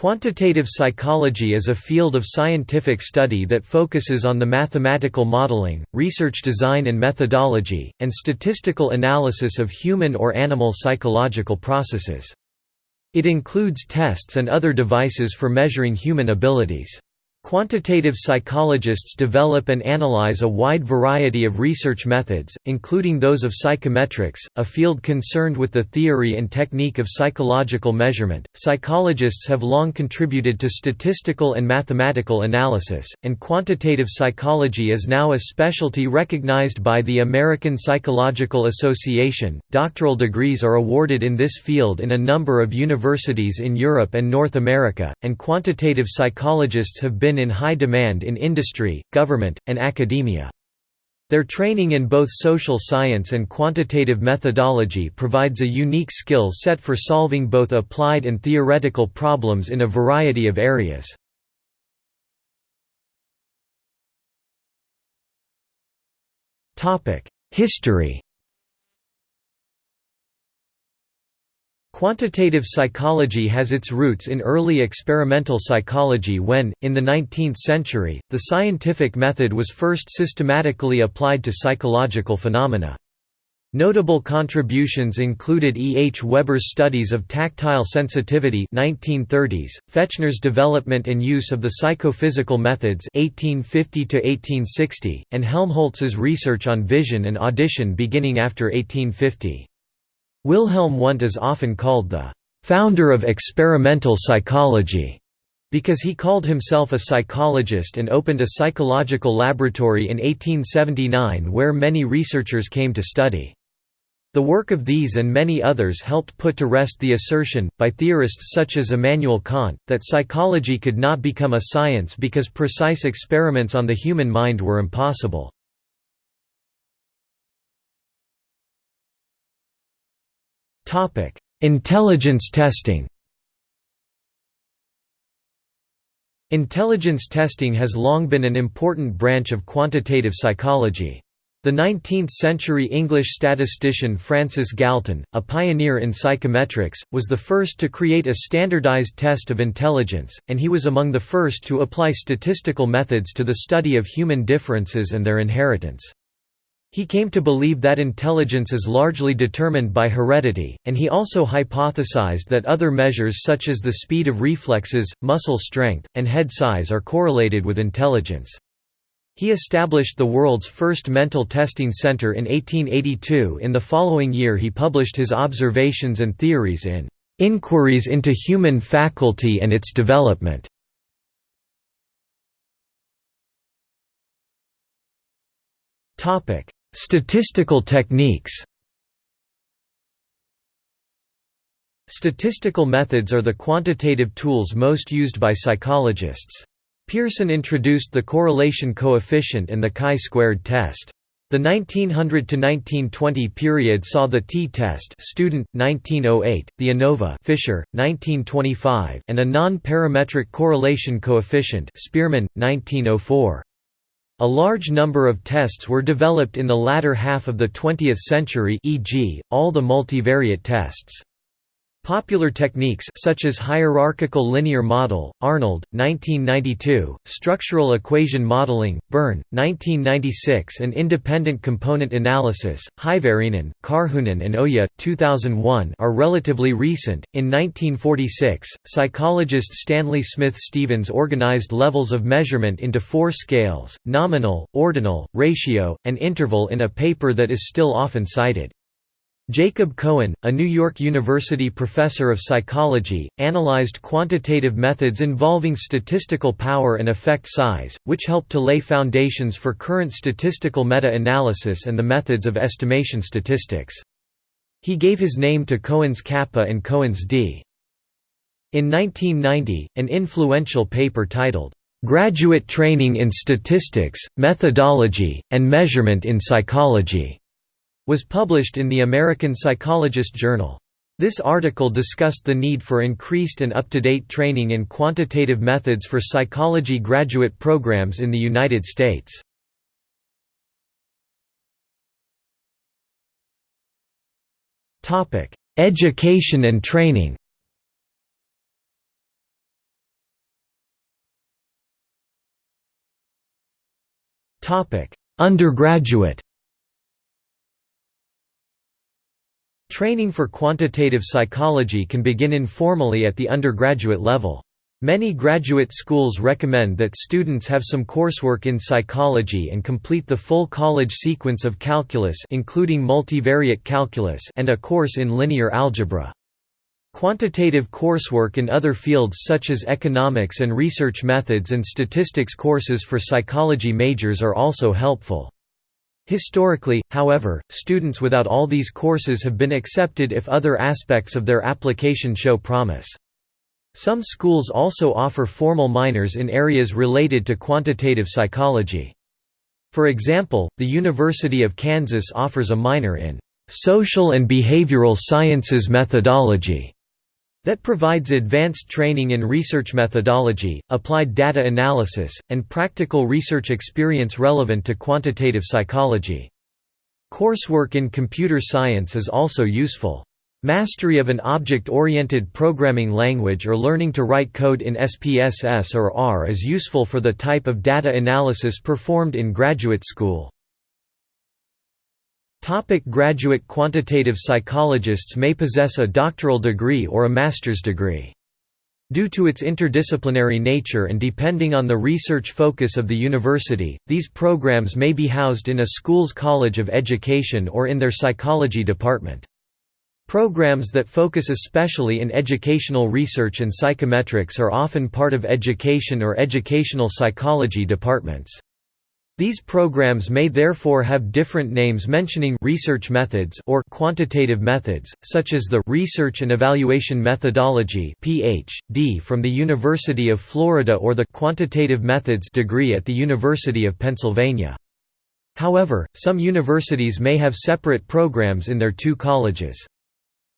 Quantitative psychology is a field of scientific study that focuses on the mathematical modeling, research design and methodology, and statistical analysis of human or animal psychological processes. It includes tests and other devices for measuring human abilities. Quantitative psychologists develop and analyze a wide variety of research methods, including those of psychometrics, a field concerned with the theory and technique of psychological measurement. Psychologists have long contributed to statistical and mathematical analysis, and quantitative psychology is now a specialty recognized by the American Psychological Association. Doctoral degrees are awarded in this field in a number of universities in Europe and North America, and quantitative psychologists have been been in high demand in industry, government, and academia. Their training in both social science and quantitative methodology provides a unique skill set for solving both applied and theoretical problems in a variety of areas. History Quantitative psychology has its roots in early experimental psychology when, in the 19th century, the scientific method was first systematically applied to psychological phenomena. Notable contributions included E. H. Weber's studies of tactile sensitivity 1930s, Fechner's development and use of the psychophysical methods 1850 and Helmholtz's research on vision and audition beginning after 1850. Wilhelm Wundt is often called the founder of experimental psychology because he called himself a psychologist and opened a psychological laboratory in 1879 where many researchers came to study. The work of these and many others helped put to rest the assertion, by theorists such as Immanuel Kant, that psychology could not become a science because precise experiments on the human mind were impossible. Intelligence testing Intelligence testing has long been an important branch of quantitative psychology. The 19th-century English statistician Francis Galton, a pioneer in psychometrics, was the first to create a standardized test of intelligence, and he was among the first to apply statistical methods to the study of human differences and their inheritance. He came to believe that intelligence is largely determined by heredity, and he also hypothesized that other measures such as the speed of reflexes, muscle strength, and head size are correlated with intelligence. He established the world's first mental testing center in 1882 in the following year he published his observations and theories in "'Inquiries into Human Faculty and its Development' Topic: Statistical techniques Statistical methods are the quantitative tools most used by psychologists. Pearson introduced the correlation coefficient and the chi-squared test. The 1900–1920 period saw the t-test student, 1908, the ANOVA Fisher, 1925, and a non-parametric correlation coefficient Spearman, 1904. A large number of tests were developed in the latter half of the 20th century e.g., all the multivariate tests. Popular techniques such as hierarchical linear model, Arnold, 1992, structural equation modeling, Byrne, 1996 and independent component analysis, Hyvärinen, Karhunen and Oja, 2001 are relatively recent. In 1946, psychologist Stanley Smith Stevens organized levels of measurement into four scales, nominal, ordinal, ratio, and interval in a paper that is still often cited. Jacob Cohen, a New York University professor of psychology, analyzed quantitative methods involving statistical power and effect size, which helped to lay foundations for current statistical meta-analysis and the methods of estimation statistics. He gave his name to Cohen's kappa and Cohen's d. In 1990, an influential paper titled, "'Graduate Training in Statistics, Methodology, and Measurement in Psychology' was published in the American Psychologist Journal. This article discussed the need for increased and up-to-date training in quantitative methods for psychology graduate programs in the United States. Education and training Undergraduate Training for quantitative psychology can begin informally at the undergraduate level. Many graduate schools recommend that students have some coursework in psychology and complete the full college sequence of calculus including multivariate calculus and a course in linear algebra. Quantitative coursework in other fields such as economics and research methods and statistics courses for psychology majors are also helpful. Historically, however, students without all these courses have been accepted if other aspects of their application show promise. Some schools also offer formal minors in areas related to quantitative psychology. For example, the University of Kansas offers a minor in Social and Behavioral Sciences Methodology that provides advanced training in research methodology, applied data analysis, and practical research experience relevant to quantitative psychology. Coursework in computer science is also useful. Mastery of an object-oriented programming language or learning to write code in SPSS or R is useful for the type of data analysis performed in graduate school. Topic graduate Quantitative psychologists may possess a doctoral degree or a master's degree. Due to its interdisciplinary nature and depending on the research focus of the university, these programs may be housed in a school's college of education or in their psychology department. Programs that focus especially in educational research and psychometrics are often part of education or educational psychology departments. These programs may therefore have different names mentioning research methods or quantitative methods, such as the Research and Evaluation Methodology (PhD) from the University of Florida or the Quantitative Methods degree at the University of Pennsylvania. However, some universities may have separate programs in their two colleges.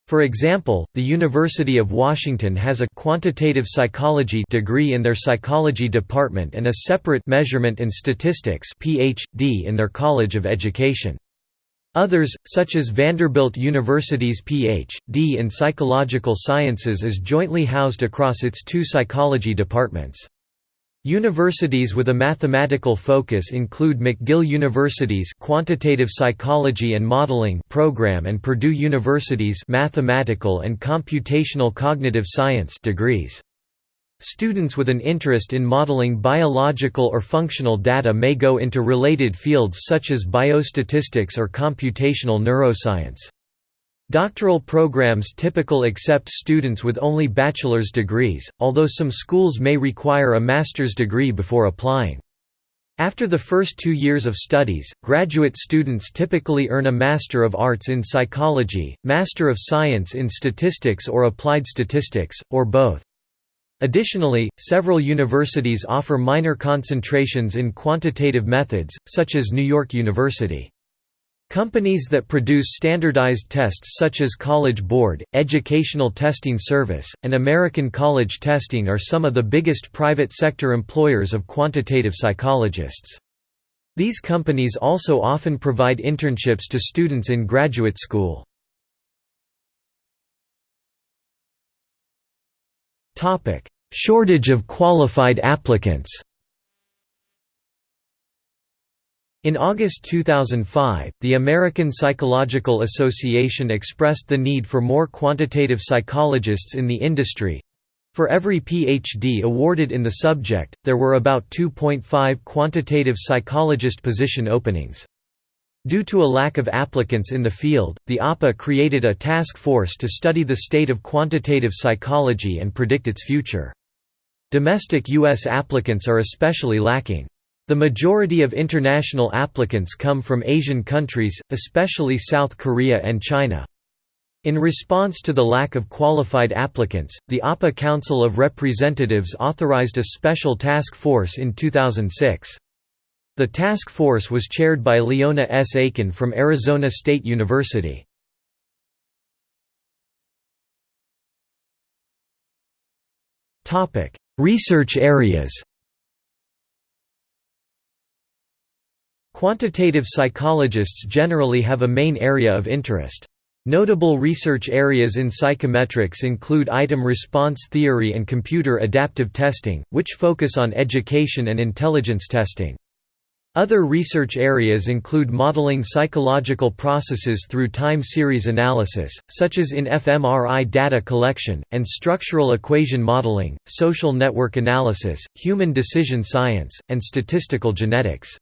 For example, the University of Washington has a quantitative psychology degree in their psychology department and a separate measurement and statistics PhD in their College of Education. Others, such as Vanderbilt University's Ph.D. in Psychological Sciences is jointly housed across its two psychology departments. Universities with a mathematical focus include McGill University's Quantitative Psychology and Modeling program and Purdue University's Mathematical and Computational Cognitive Science degrees. Students with an interest in modeling biological or functional data may go into related fields such as biostatistics or computational neuroscience. Doctoral programs typical accept students with only bachelor's degrees, although some schools may require a master's degree before applying. After the first two years of studies, graduate students typically earn a Master of Arts in Psychology, Master of Science in Statistics or Applied Statistics, or both. Additionally, several universities offer minor concentrations in quantitative methods, such as New York University. Companies that produce standardized tests such as College Board, Educational Testing Service, and American College Testing are some of the biggest private sector employers of quantitative psychologists. These companies also often provide internships to students in graduate school. Shortage of qualified applicants In August 2005, the American Psychological Association expressed the need for more quantitative psychologists in the industry. For every PhD awarded in the subject, there were about 2.5 quantitative psychologist position openings. Due to a lack of applicants in the field, the APA created a task force to study the state of quantitative psychology and predict its future. Domestic U.S. applicants are especially lacking. The majority of international applicants come from Asian countries, especially South Korea and China. In response to the lack of qualified applicants, the APA Council of Representatives authorized a special task force in 2006. The task force was chaired by Leona S. Aiken from Arizona State University. Research areas Quantitative psychologists generally have a main area of interest. Notable research areas in psychometrics include item response theory and computer adaptive testing, which focus on education and intelligence testing. Other research areas include modeling psychological processes through time series analysis, such as in fMRI data collection, and structural equation modeling, social network analysis, human decision science, and statistical genetics.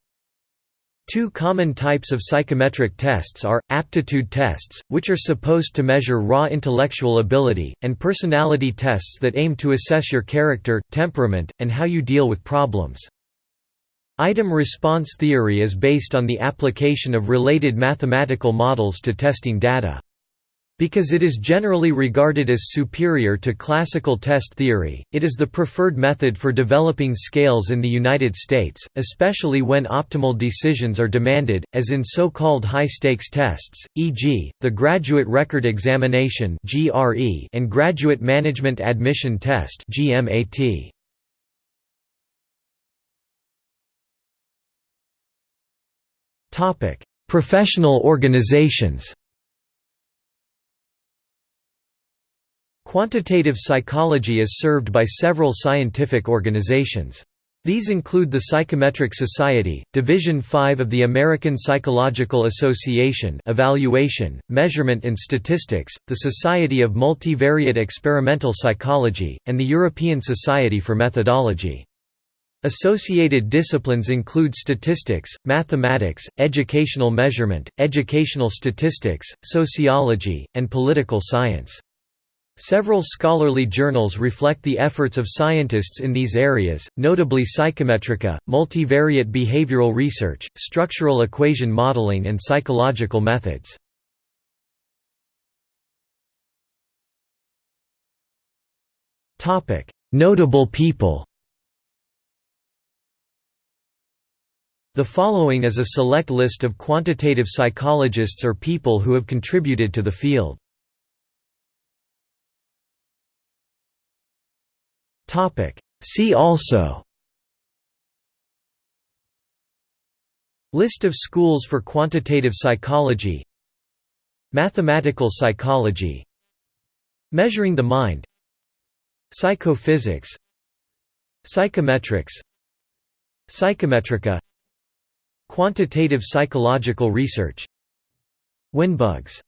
Two common types of psychometric tests are, aptitude tests, which are supposed to measure raw intellectual ability, and personality tests that aim to assess your character, temperament, and how you deal with problems. Item response theory is based on the application of related mathematical models to testing data. Because it is generally regarded as superior to classical test theory, it is the preferred method for developing scales in the United States, especially when optimal decisions are demanded, as in so-called high-stakes tests, e.g., the Graduate Record Examination and Graduate Management Admission Test Professional organizations. Quantitative psychology is served by several scientific organizations. These include the Psychometric Society, Division 5 of the American Psychological Association Evaluation, Measurement and Statistics, the Society of Multivariate Experimental Psychology, and the European Society for Methodology. Associated disciplines include statistics, mathematics, educational measurement, educational statistics, sociology, and political science. Several scholarly journals reflect the efforts of scientists in these areas, notably Psychometrika, Multivariate Behavioral Research, Structural Equation Modeling and Psychological Methods. Notable people The following is a select list of quantitative psychologists or people who have contributed to the field. See also. List of schools for quantitative psychology. Mathematical psychology. Measuring the mind. Psychophysics. Psychometrics. Psychometrika. Quantitative psychological research. Winbugs